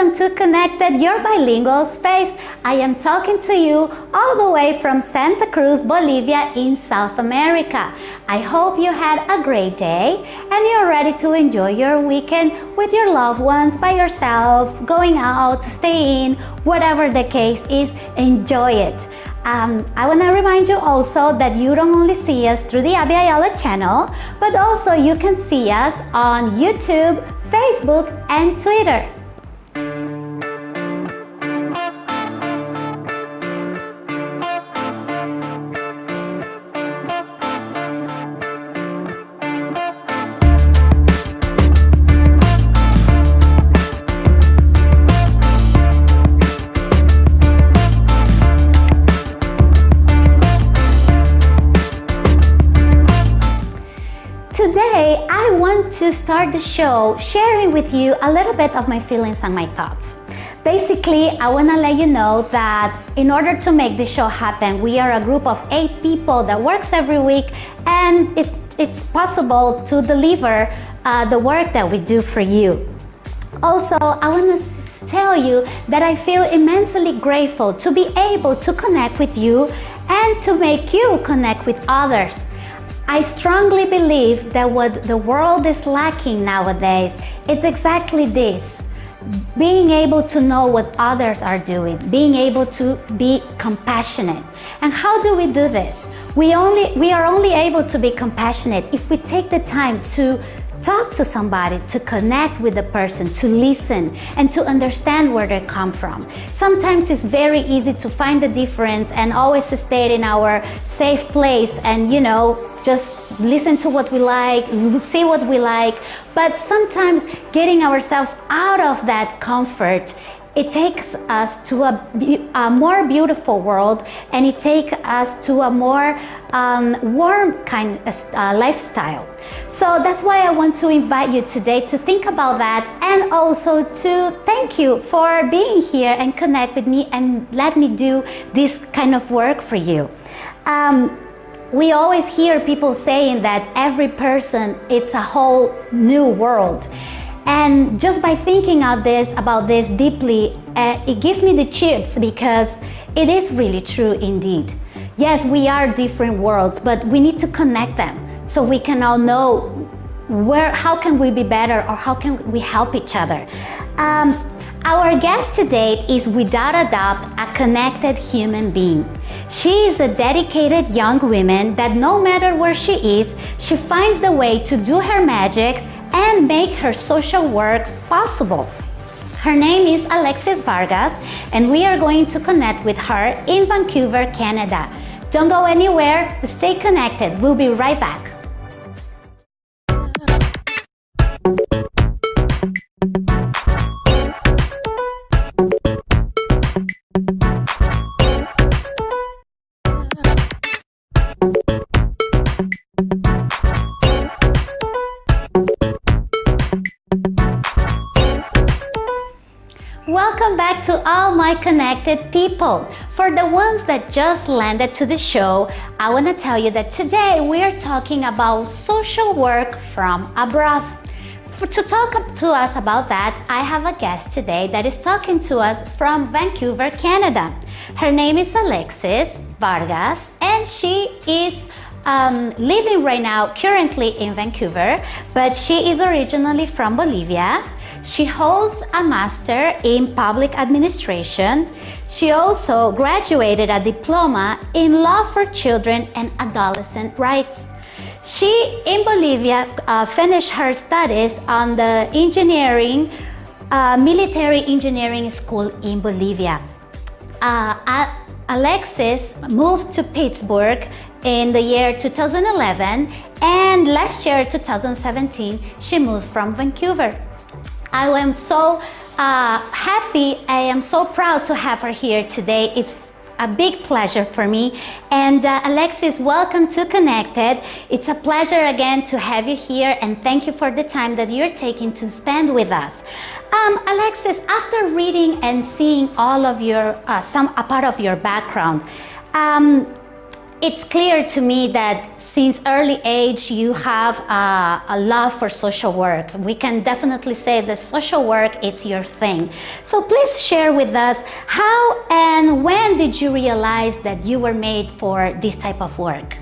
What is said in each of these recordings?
welcome to Connected, your bilingual space. I am talking to you all the way from Santa Cruz, Bolivia in South America. I hope you had a great day and you're ready to enjoy your weekend with your loved ones, by yourself, going out, staying, whatever the case is, enjoy it. Um, I want to remind you also that you don't only see us through the Abya Yala channel, but also you can see us on YouTube, Facebook, and Twitter. Today, I want to start the show sharing with you a little bit of my feelings and my thoughts. Basically, I want to let you know that in order to make this show happen, we are a group of eight people that works every week and it's, it's possible to deliver uh, the work that we do for you. Also, I want to tell you that I feel immensely grateful to be able to connect with you and to make you connect with others. I strongly believe that what the world is lacking nowadays is exactly this. Being able to know what others are doing, being able to be compassionate. And how do we do this? We, only, we are only able to be compassionate if we take the time to talk to somebody, to connect with the person, to listen and to understand where they come from. Sometimes it's very easy to find the difference and always stay in our safe place and you know, just listen to what we like, see what we like. But sometimes getting ourselves out of that comfort it takes us to a, a, more beautiful world and it takes us to a more um, warm kind of uh, lifestyle. So that's why I want to invite you today to think about that and also to thank you for being here and connect with me and let me do this kind of work for you. Um, we always hear people saying that every person, it's a whole new world. And just by thinking of this, about this deeply, uh, it gives me the chips because it is really true indeed. Yes, we are different worlds, but we need to connect them so we can all know where, how can we be better or how can we help each other. Um, our guest today is without a doubt a connected human being. She is a dedicated young woman that no matter where she is, she finds the way to do her magic and make her social works possible. Her name is Alexis Vargas and we are going to connect with her in Vancouver, Canada. Don't go anywhere, stay connected. We'll be right back. Welcome back to all my connected people. For the ones that just landed to the show, I want to tell you that today we are talking about social work from abroad. For, to talk to us about that, I have a guest today that is talking to us from Vancouver, Canada. Her name is Alexis Vargas and she is um, living right now currently in Vancouver, but she is originally from Bolivia. She holds a master in public administration. She also graduated a diploma in law for children and adolescent rights. She, in Bolivia, uh, finished her studies on the engineering, uh, military engineering school in Bolivia. Uh, Alexis moved to Pittsburgh in the year 2011 and last year 2017 she moved from Vancouver. I am so uh, happy, I am so proud to have her here today. It's a big pleasure for me. And uh, Alexis, welcome to Connected. It's a pleasure again to have you here and thank you for the time that you're taking to spend with us. Um, Alexis, after reading and seeing all of your, uh, some a part of your background, um, it's clear to me that since early age you have a, a, love for social work. We can definitely say that social work is your thing. So please share with us how and when did you realize that you were made for this type of work?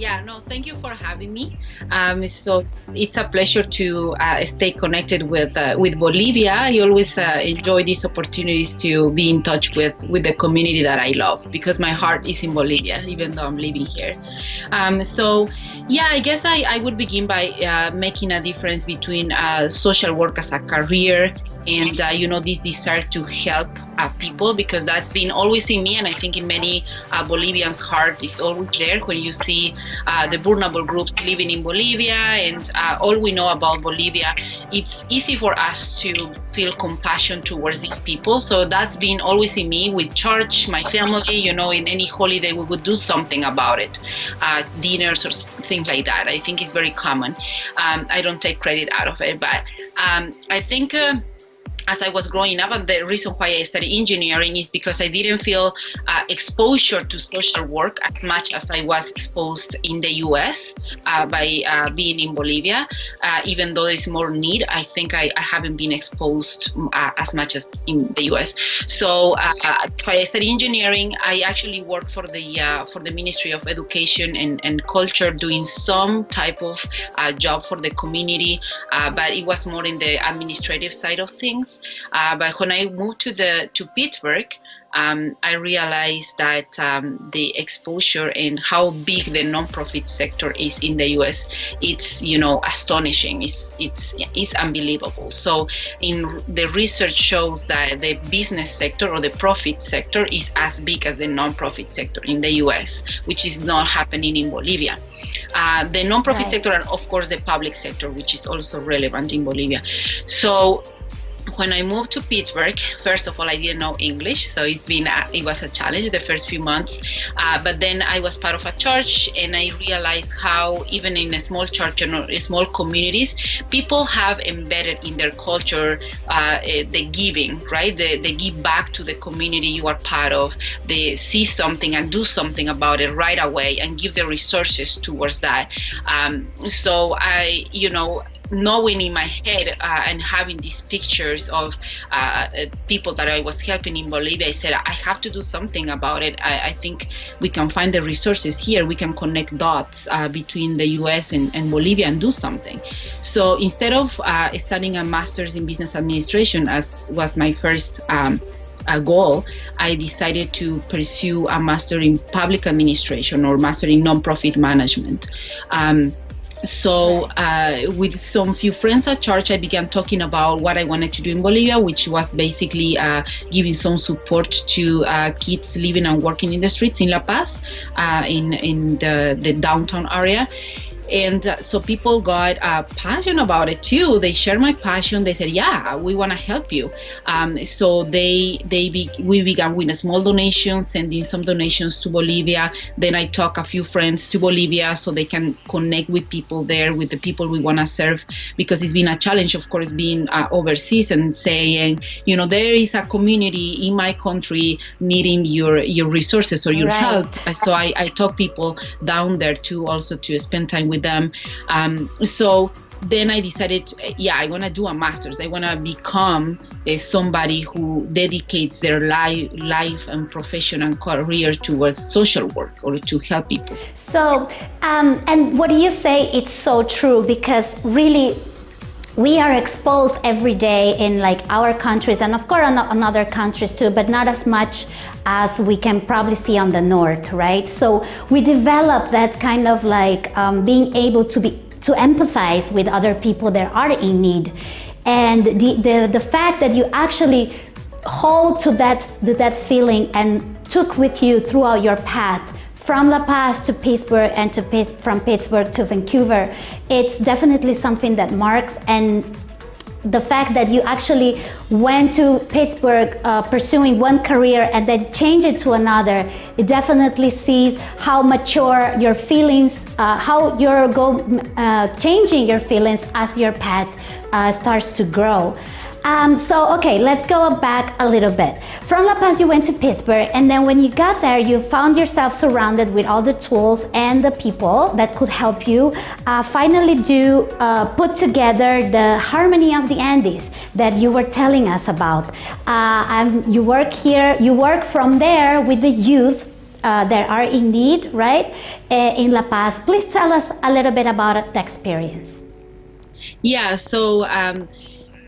Yeah, no, thank you for having me. Um, so it's a pleasure to uh, stay connected with uh, with Bolivia. I always uh, enjoy these opportunities to be in touch with with the community that I love because my heart is in Bolivia, even though I'm living here. Um, so yeah, I guess I, I would begin by uh, making a difference between uh, social work as a career and uh, you know this desire to help uh, people because that's been always in me and i think in many uh, bolivians heart is always there when you see uh, the vulnerable groups living in bolivia. And uh, all we know about bolivia it's easy for us to feel compassion towards these people. So that's been always in me with church my family you know in any holiday we would do something about it uh, dinners or things like that. I think it's very common. Um, i don't take credit out of it but um, i think as I was growing up, and the reason why I studied engineering is because I didn't feel uh, exposure to social work as much as I was exposed in the U.S. Uh, by uh, being in Bolivia. Uh, even though there's more need, I think I, I haven't been exposed uh, as much as in the U.S. So uh, I studied engineering. I actually worked for the for the Ministry of Education and, and Culture, doing some type of job for the community, but it was more in the administrative side of things. Uh, but when I moved to the to Pittsburgh, um, I realized that um, the exposure and how big the nonprofit sector is in the U.S. It's you know astonishing. It's it's it's unbelievable. So in the research shows that the business sector or the profit sector is as big as the nonprofit sector in the U.S., which is not happening in Bolivia. Uh, the nonprofit right. sector and of course the public sector, which is also relevant in Bolivia. So when I moved to Pittsburgh, first of all, I didn't know English, so it's been a, it was a challenge the first few months. Uh, but then I was part of a church, and I realized how even in a small church and small communities, people have embedded in their culture uh, eh, the giving, right? They, they give back to the community you are part of. They see something and do something about it right away, and give the resources towards that. Um, so I, you know knowing in my head uh, and having these pictures of uh, people that I was helping in Bolivia, I said, I have to do something about it. I, I think we can find the resources here. We can connect dots uh, between the US and, and, Bolivia and do something. So instead of uh, studying a master's in business administration, as was my first um, goal, I decided to pursue a master in public administration or master in nonprofit management. Um, so uh, with some few friends at church i began talking about what i wanted to do in bolivia which was basically uh, giving some support to uh, kids living and working in the streets in la paz uh, in, in the, the downtown area and uh, so people got uh, passionate about it too. They shared my passion. They said yeah we want to help you. Um, so they they be, we began with a small donation sending some donations to bolivia. Then i talk a few friends to bolivia so they can connect with people there with the people we want to serve because it's been a challenge of course being uh, overseas and saying you know there is a community in my country needing your your resources or your right. help. So I, I talk people down there too also to spend time with with them. Um, so then I decided, yeah, I want to do a master's. I want to become uh, somebody who dedicates their life, life and profession and career towards social work or to help people. So, um, and what do you say? It's so true because really we are exposed every day in like our countries and of course in other countries too, but not as much as we can probably see on the north, right? So we develop that kind of like um, being able to be to empathize with other people that are in need. And the, the, the fact that you actually hold to that, to that feeling and took with you throughout your path from La Paz to Pittsburgh and to from Pittsburgh to Vancouver, it's definitely something that marks and the fact that you actually went to Pittsburgh uh, pursuing one career and then change it to another, it definitely sees how mature your feelings, uh, how you're go, uh, changing your feelings as your path uh, starts to grow. Um, so, okay, let's go back a little bit. From La Paz, you went to Pittsburgh, and then when you got there, you found yourself surrounded with all the tools and the people that could help you uh, finally do uh, put together the harmony of the Andes that you were telling us about. Uh, you work here, you work from there with the youth uh, that are in need, right, uh, in La Paz. Please tell us a little bit about the experience. Yeah, so um,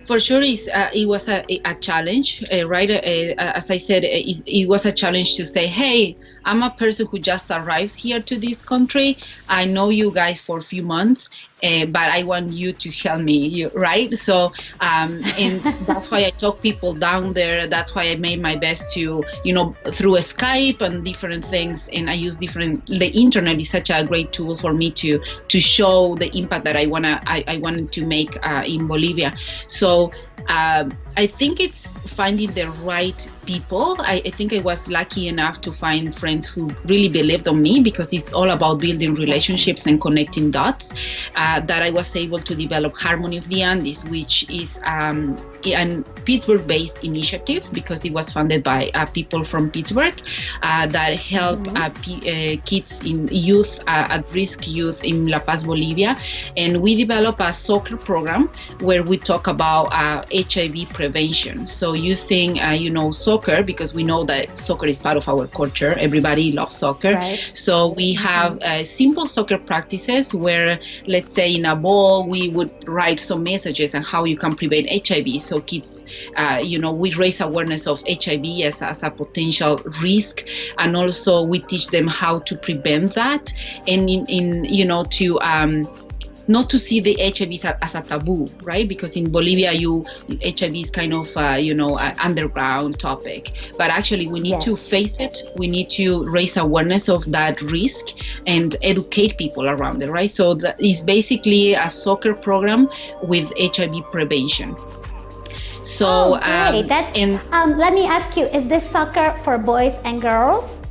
for sure uh, it was a, a challenge, uh, right? Uh, uh, as I said, it, it was a challenge to say, hey, I'm a person who just arrived here to this country. I know you guys for a few months, uh, but I want you to help me, right? So, um, and that's why I talk people down there. That's why I made my best to, you know, through Skype and different things. And I use different. The internet is such a great tool for me to to show the impact that I wanna I, I wanted to make uh, in Bolivia. So um, I think it's finding the right people. I, I, think I was lucky enough to find friends who really believed on me because it's all about building relationships and connecting dots. Uh, that I was able to develop Harmony of the Andes, which is um, a Pittsburgh-based initiative because it was funded by uh, people from Pittsburgh uh, that help p- uh, kids in youth uh, at-risk youth in La Paz, Bolivia, and we develop a soccer program where we talk about HIV prevention. So using, uh, you know, soccer because we know that soccer is part of our culture. Everybody loves soccer. Right. So we have uh, simple soccer practices where, let's say, in a ball we would write some messages on how you can prevent HIV. So kids, uh, you know, we raise awareness of HIV as, as a potential risk, and also we teach them how to prevent that, and in, in you know to um, not to see the HIV as a taboo, right? Because in Bolivia, you HIV is kind of uh, you know an underground topic, but actually we need yes. to face it. We need to raise awareness of that risk and educate people around it, right? So that is basically a soccer program with HIV prevention. So oh, great. Um, That's, and, um, let me ask you: Is this soccer for boys and girls?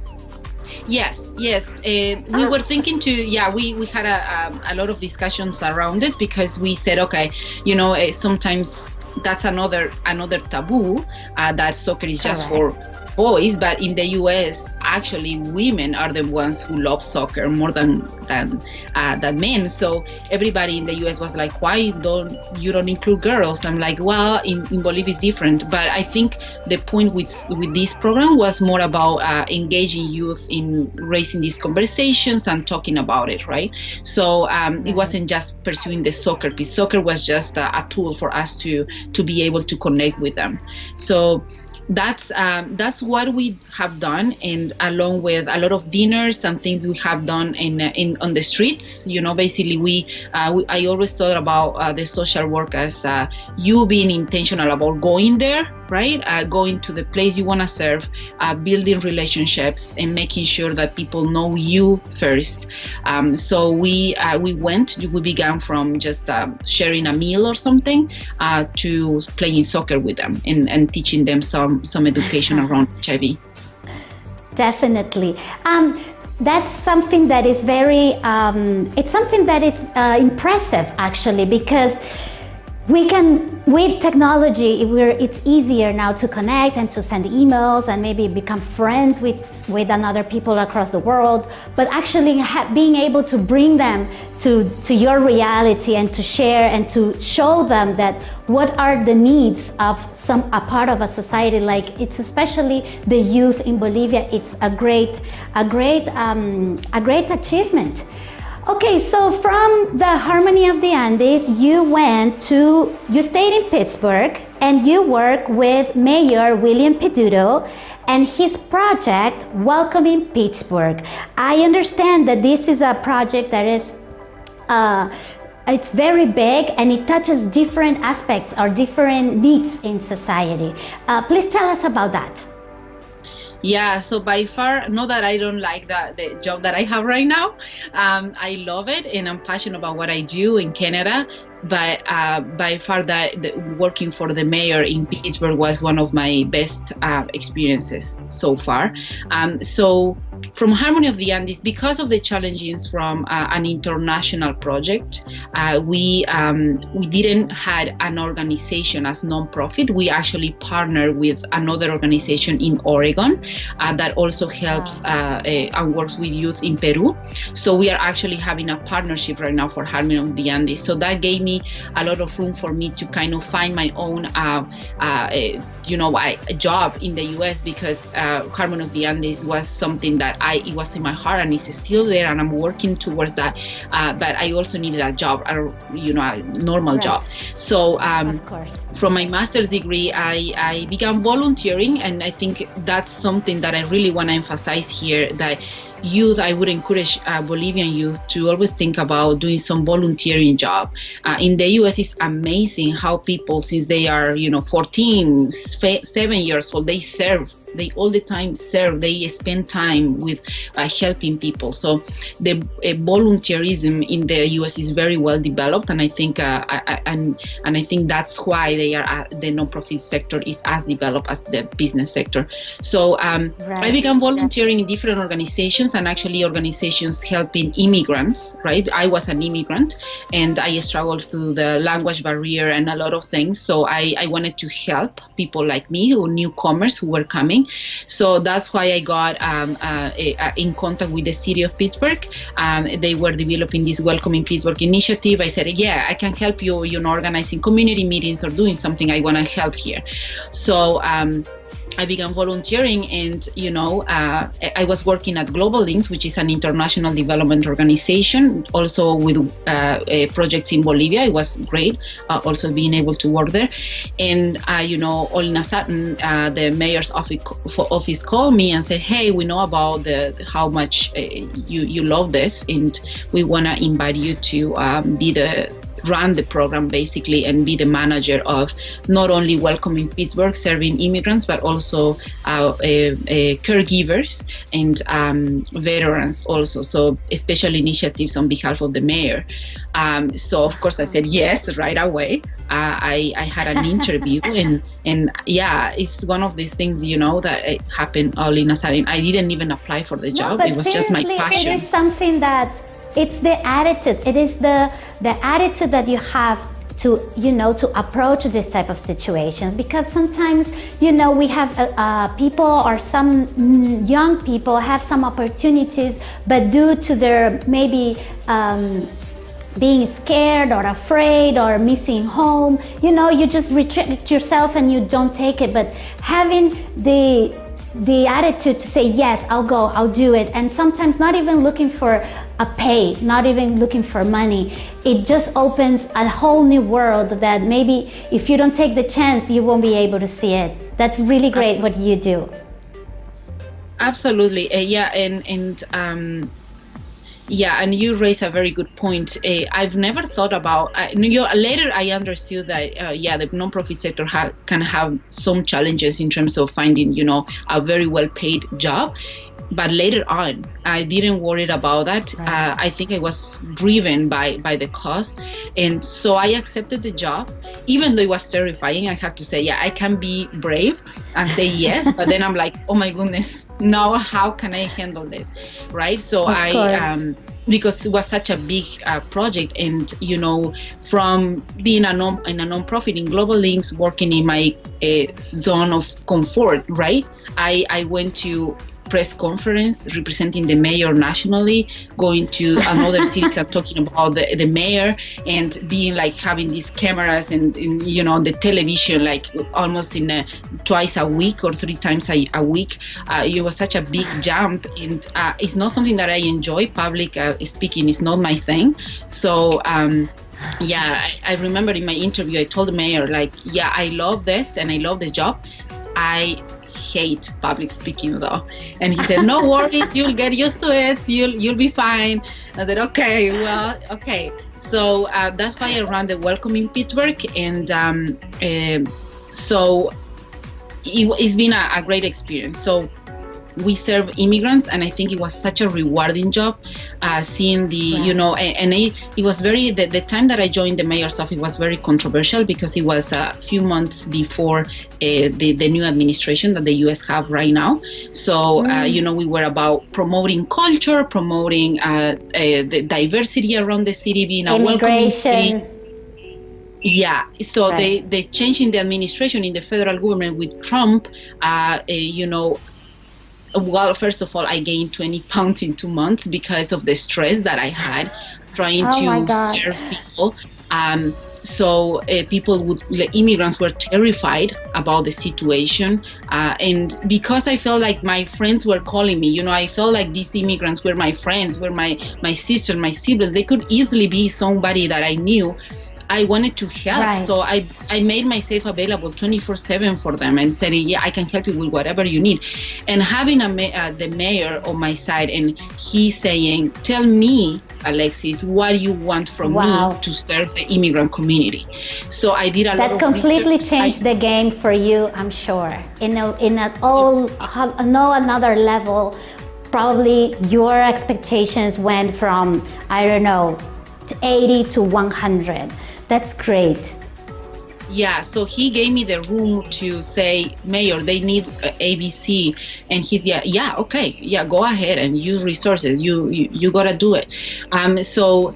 Yes, yes. Uh, we were thinking to, yeah, we, we had a, um, a lot of discussions around it because we said, okay, you know, uh, sometimes that's another another taboo uh, that soccer is just for boys, but in the US, actually, women are the ones who love soccer more than than uh, than men. So everybody in the US was like, "Why don't you don't include girls?" I'm like, "Well, in, in Bolivia is different." But I think the point with with this program was more about uh, engaging youth in raising these conversations and talking about it, right? So um, it mm-hmm. wasn't just pursuing the soccer piece. Soccer was just a, a tool for us to to be able to connect with them. So that's um, that's what we have done and along with a lot of dinners and things we have done in in on the streets you know basically we, uh, we i always thought about uh, the social work as uh, you being intentional about going there right? Uh, going to the place you want to serve, uh, building relationships, and making sure that people know you first. Um, so we uh, we went. We began from just um, sharing a meal or something uh, to playing soccer with them and, and teaching them some some education around HIV. Definitely. Um, that's something that is very um, it's something that is uh, impressive actually because we can with technology it's easier now to connect and to send emails and maybe become friends with with another people across the world. But actually being able to bring them to to your reality and to share and to show them that what are the needs of some a part of a society like it's especially the youth in Bolivia it's a great a great um, a great achievement Okay, so from the Harmony of the Andes, you went to, you stayed in Pittsburgh and you work with Mayor William Peduto and his project Welcoming Pittsburgh. I understand that this is a project that is uh, it's very big and it touches different aspects or different needs in society. Uh, please tell us about that. Yeah, so by far, not that I don't like the, the job that I have right now. Um, I love it and I'm passionate about what I do in Canada. But uh, by far, that working for the mayor in Pittsburgh was one of my best uh, experiences so far. Um, so from Harmony of the Andes, because of the challenges from uh, an international project, uh, we um, we didn't had an organization as nonprofit. We actually partner with another organization in Oregon uh, that also helps uh, and works with youth in Peru. So we are actually having a partnership right now for Harmony of the Andes. So that gave me a lot of room for me to kind of find my own, you know, a job in the U.S. because Harmony of the Andes was something that I it was in my heart and it's still there and I'm working towards that. Uh, but I also needed a job, a, you know, a normal right. job. So um, from my master's degree, I, I began volunteering, and I think that's something that I really want to emphasize here. That youth, I would encourage uh, Bolivian youth to always think about doing some volunteering job. Uh, in the U.S., it's amazing how people, since they are, you know, 14, seven years old, they serve they all the time serve they spend time with uh, helping people. So the uh, volunteerism in the us is very well developed and i think uh, I, and and i think that's why they are uh, the nonprofit sector is as developed as the business sector. So um, right. i began volunteering in different organizations and actually organizations helping immigrants right? I was an immigrant and i struggled through the language barrier and a lot of things. So i, I wanted to help people like me who newcomers who were coming so that's why I got um, uh, in contact with the city of Pittsburgh. Um, they were developing this Welcoming Pittsburgh initiative. I said, yeah, I can help you, you know, organizing community meetings or doing something. I want to help here. So um, I began volunteering, and you know, uh, I was working at Global Links, which is an international development organization, also with uh, projects in Bolivia. It was great, uh, also being able to work there. And uh, you know, all in a sudden, the mayor's office, office called me and said, "Hey, we know about the how much uh, you you love this, and we want to invite you to um, be the run the program basically and be the manager of not only welcoming Pittsburgh, serving immigrants, but also uh, uh, uh, caregivers and um, veterans also. So special initiatives on behalf of the mayor. Um, so of course I said yes right away. Uh, I, I had an interview and and yeah, it's one of these things you know that happened all in a sudden. I didn't even apply for the job. No, it was just my passion. It is something that it's the attitude. It is the the attitude that you have to you know to approach this type of situations. Because sometimes you know we have uh, uh, people or some young people have some opportunities but due to their maybe um, being scared or afraid or missing home you know you just retreat yourself and you don't take it. But having the the attitude to say yes i'll go i'll do it. And sometimes not even looking for a pay not even looking for money it just opens a whole new world that maybe if you don't take the chance you won't be able to see it. That's really great what you do. Absolutely. Uh, yeah and and um yeah, and you raise a very good point. Uh, I've never thought about. Uh, later, I understood that uh, yeah, the nonprofit sector ha- can have some challenges in terms of finding you know a very well paid job. But later on, I didn't worry about that. Right. Uh, I think I was driven by by the cost, and so I accepted the job, even though it was terrifying. I have to say, yeah, I can be brave and say yes, but then I'm like, oh my goodness, now how can I handle this, right? So of I. Um, because it was such a big uh, project and you know from being a non in a non-profit in global links working in my uh, zone of comfort right i i went to press conference representing the mayor nationally, going to another city and talking about the, the mayor and being like having these cameras and, and you know the television like almost in a, twice a week or three times a, a week. Uh, it was such a big jump and uh, it's not something that I enjoy. Public uh, speaking is not my thing. So um, yeah, I, I remember in my interview I told the mayor like, yeah, I love this and I love the job. I hate public speaking though. And he said, no worry, you'll get used to it. You'll, you'll be fine. I said, okay, well, okay. So uh, that's why I ran the Welcoming Pittsburgh. And um, uh, so it, has been a, a, great experience. So we serve immigrants, and I think it was such a rewarding job, uh, seeing the you know, and, and it, it, was very the, the time that I joined the mayor's office was very controversial because it was a few months before uh, the the new administration that the U.S. have right now. So uh, mm. you know, we were about promoting culture, promoting uh, uh, the diversity around the city, being a welcoming city yeah, so right. they they changed in the administration in the federal government with Trump. Uh, uh, you know, well, first of all, I gained 20 pounds in two months because of the stress that I had trying oh to serve people. Um, so uh, people would immigrants were terrified about the situation uh, and because i felt like my friends were calling me you know i felt like these immigrants were my friends were my my sisters my siblings they could easily be somebody that i knew I wanted to help. Right. So I, I made myself available 24 7 for them and said, yeah, I can help you with whatever you need. And having a uh, the mayor on my side and he saying, tell me, Alexis, what you want from wow. me to serve the immigrant community. So I did a that lot completely changed I, the game for you, I'm sure. In a, in a all, no another level, probably your expectations went from, I don't know, 80 to 100 that's great. Yeah, so he gave me the room to say, Mayor, they need ABC, and he's yeah, yeah, okay, yeah, go ahead and use resources. You you, you gotta do it. Um, so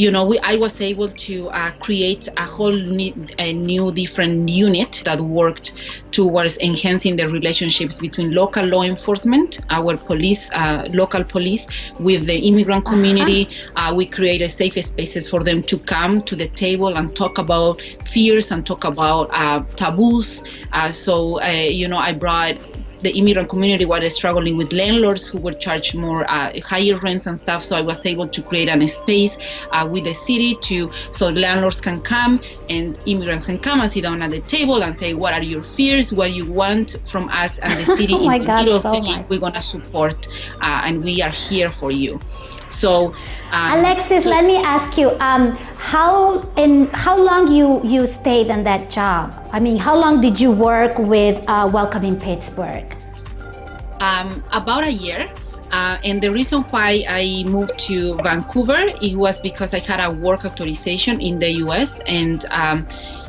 you know, we, I was able to uh, create a whole new, a new different unit that worked towards enhancing the relationships between local law enforcement, our police, uh, local police, with the immigrant uh-huh. community. Uh-huh. we created safe spaces for them to come to the table and talk about fears and talk about uh, taboos. Uh, so, you know, I brought the immigrant community was struggling with landlords who were charge more uh, higher rents and stuff. So I was able to create a space uh, with the city to so landlords can come and immigrants can come and sit down at the table and say what are your fears, what you want from us and the city oh in God, little so city much. we're gonna support uh, and we are here for you. So um, Alexis, so let me ask you, um, how in how long you you stayed on that job? I mean, how long did you work with uh, Welcoming Pittsburgh? Um, about a year. Uh, and the reason why I moved to Vancouver it was because I had a work authorization in the U.S. and um,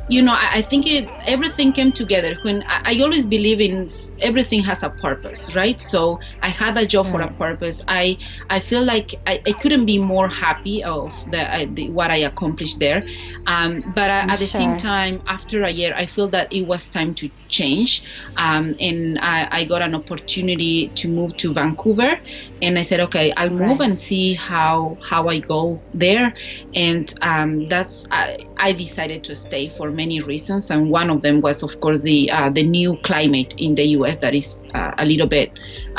you know, I, I think it everything came together. When I, I, always believe in everything has a purpose, right? So I had a job for a purpose. I I feel like I, I couldn't be more happy of the, uh, the what I accomplished there. Um, but uh, at the sure. same time, after a year, I feel that it was time to change, um, and I, I got an opportunity to move to Vancouver and I said, okay, I'll move right. and see how how I go there. And um, that's I, I, decided to stay for many reasons, and one of them was, of course, the uh, the new climate in the U.S. that is uh, a little bit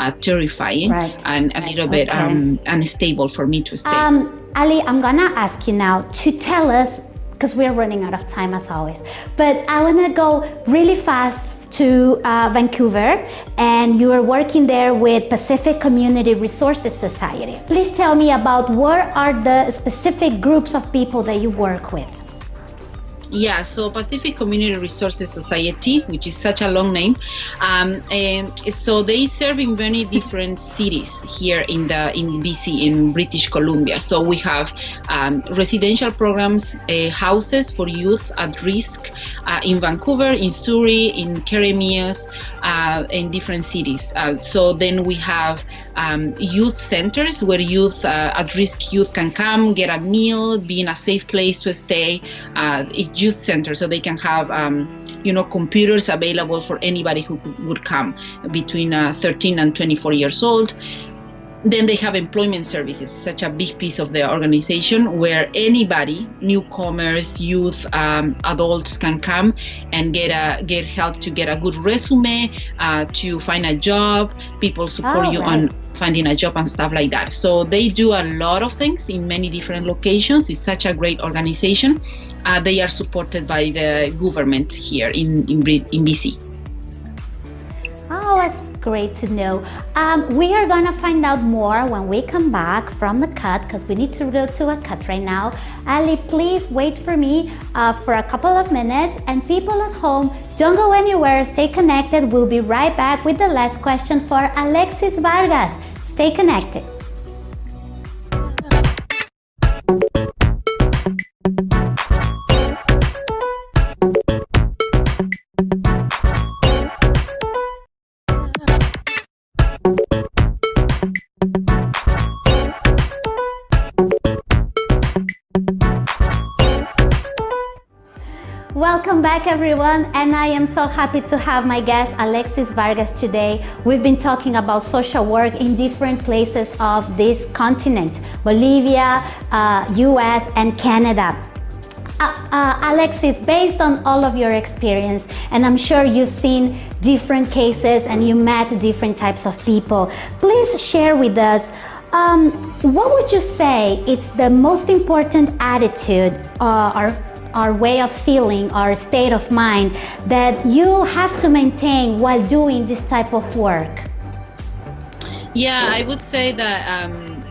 uh, terrifying right. and a little bit okay. um, unstable for me to stay. Um, Ali, I'm gonna ask you now to tell us because we're running out of time as always. But I want to go really fast to uh, Vancouver and you are working there with Pacific Community Resources Society. Please tell me about what are the specific groups of people that you work with? Yeah, so Pacific Community Resources Society, which is such a long name, um, and so they serve in many different cities here in the in BC in British Columbia. So we have um, residential programs, uh, houses for youth at risk uh, in Vancouver, in Surrey, in Keremeos, uh, in different cities. Uh, so then we have um, youth centers where youth uh, at risk youth can come, get a meal, be in a safe place to stay. Uh, youth center so they can have um, you know computers available for anybody who would come between uh, 13 and 24 years old then they have employment services such a big piece of the organization where anybody newcomers youth um, adults can come and get a get help to get a good resume uh, to find a job people support oh, you right. on finding a job and stuff like that so they do a lot of things in many different locations it's such a great organization uh, they are supported by the government here in, in, in BC. That's great to know. Um, we are gonna find out more when we come back from the cut because we need to go to a cut right now. Ali, please wait for me uh, for a couple of minutes and people at home, don't go anywhere, stay connected. We'll be right back with the last question for Alexis Vargas. Stay connected. Back everyone and I am so happy to have my guest Alexis Vargas today. We've been talking about social work in different places of this continent, Bolivia, uh, US and Canada. Uh, uh, Alexis, based on all of your experience, and I'm sure you've seen different cases and you met different types of people, please share with us um, what would you say is the most important attitude uh, or our way of feeling, our state of mind that you have to maintain while doing this type of work? Yeah, I would say that um,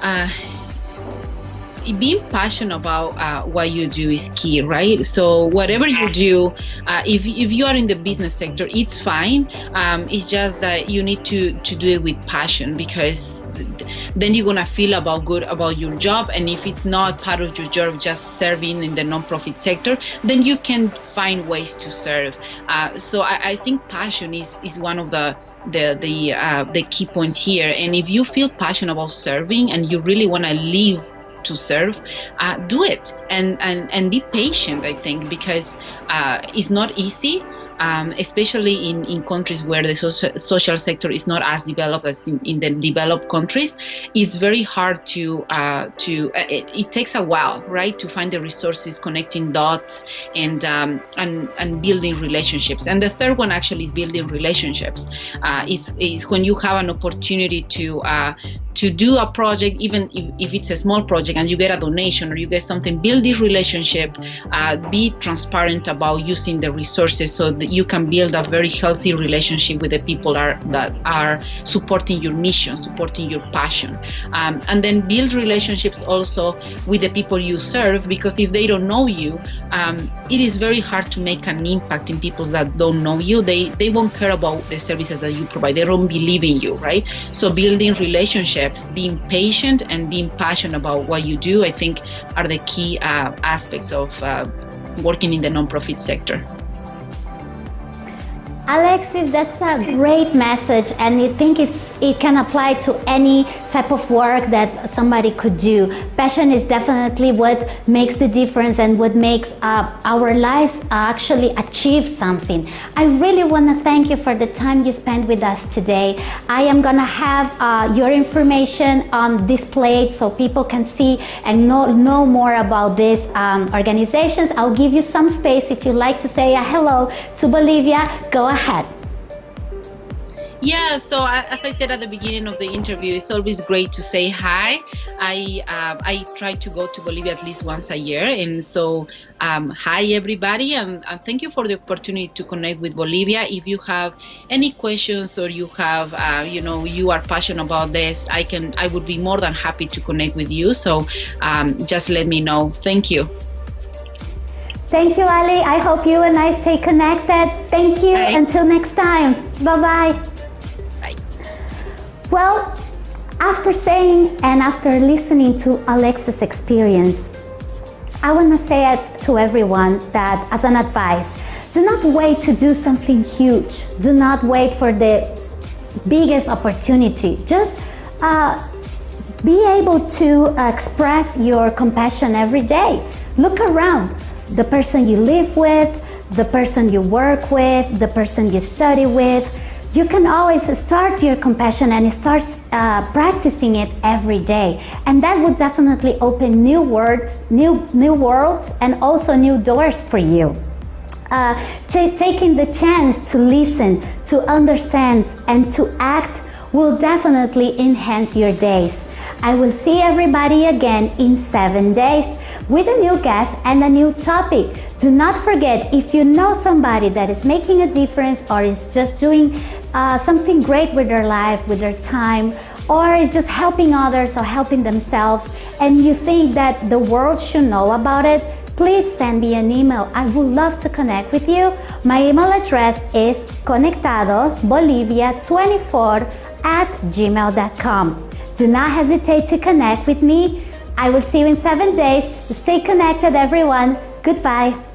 uh, being passionate about uh, what you do is key, right? So whatever you do, uh, if, if you are in the business sector, it's fine. Um, it's just that you need to, to do it with passion because then you're gonna feel about good about your job. And if it's not part of your job, just serving in the nonprofit sector, then you can find ways to serve. Uh, so I, I, think passion is, is one of the the the uh, the key points here. And if you feel passionate about serving and you really want to live to serve, uh, do it and, and, and be patient, I think, because uh, it's not easy um, especially in, in countries where the social, social sector is not as developed as in, in the developed countries, it's very hard to, uh, to uh, it, it, takes a while, right, to find the resources, connecting dots, and, um, and, and building relationships. And the third one actually is building relationships. Uh, is, is when you have an opportunity to, uh, to do a project, even if, if it's a small project and you get a donation or you get something, build this relationship, uh, be transparent about using the resources so that you can build a very healthy relationship with the people are, that are supporting your mission, supporting your passion. Um, and then build relationships also with the people you serve, because if they don't know you, um, it is very hard to make an impact in people that don't know you. They, they won't care about the services that you provide. They don't believe in you, right? So building relationships, being patient and being passionate about what you do, I think are the key uh, aspects of uh, working in the nonprofit sector. Alexis, that's a great message and I think it's it can apply to any type of work that somebody could do. Passion is definitely what makes the difference and what makes uh, our lives actually achieve something. I really want to thank you for the time you spent with us today. I am gonna have uh, your information on displayed so people can see and know, know more about these um, organizations. I'll give you some space if you'd like to say a hello to Bolivia. Go ahead ahead. Yeah, so as I said at the beginning of the interview, it's always great to say hi. I uh, I try to go to Bolivia at least once a year, and so um, hi everybody, and, and, thank you for the opportunity to connect with Bolivia. If you have any questions or you have uh, you know you are passionate about this, I can I would be more than happy to connect with you. So um, just let me know. Thank you. Thank you, Ali. I hope you and I stay connected. Thank you. Bye. Until next time. Bye-bye. Bye. Well, after saying and after listening to Alexis' experience, I want to say it to everyone that as an advice, do not wait to do something huge. Do not wait for the biggest opportunity. Just uh, be able to express your compassion every day. Look around the person you live with, the person you work with, the person you study with. You can always start your compassion and start uh, practicing it every day. And that would definitely open new words, new, new worlds, and also new doors for you. Uh, taking the chance to listen, to understand, and to act will definitely enhance your days. I will see everybody again in seven days with a new guest and a new topic. Do not forget, if you know somebody that is making a difference or is just doing uh, something great with their life, with their time, or is just helping others or helping themselves, and you think that the world should know about it, please send me an email. I would love to connect with you. My email address is conectadosbolivia24 at gmail.com. Do not hesitate to connect with me. I will see you in seven days. Stay connected, everyone. Goodbye.